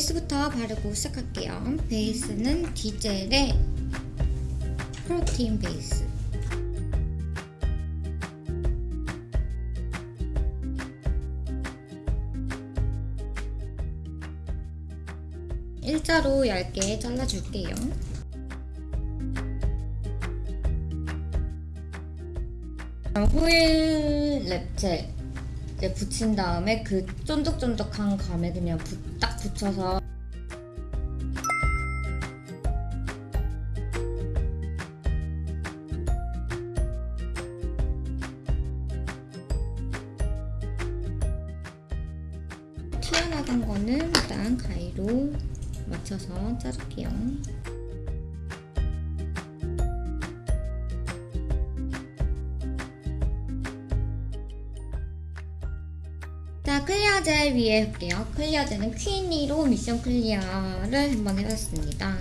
베이스부터 바르고 시작할게요. 베이스는 디젤의 프로틴 베이스. 일자로 얇게 잘라줄게요. 호일 랩젤 이제 붙인 다음에 그 쫀득쫀득한 감에 그냥 부- 딱 붙여서 튀어나간 거는 일단 가위로 맞춰서 자를게요. 자, clear 젤 위에 할게요. clear 젤은 퀸이로 미션 clear를 한번 해봤습니다.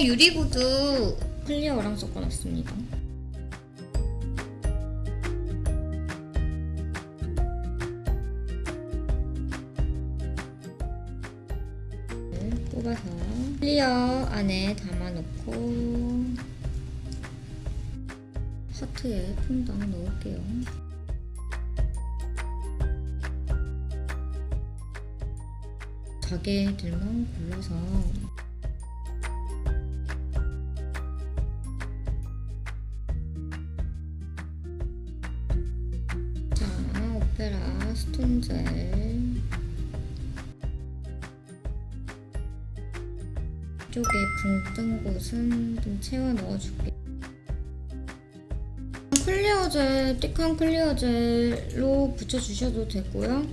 유리구두 clear랑 섞어놨습니다. 뽑아서 클리어 안에 담아놓고 하트에 퐁당 넣을게요. 자개들만 골라서 자, 오페라 스톤젤 이쪽에 붕뜬 곳은 좀 채워 넣어줄게. 클리어 젤, 띡한 클리어 젤로 붙여주셔도 되고요.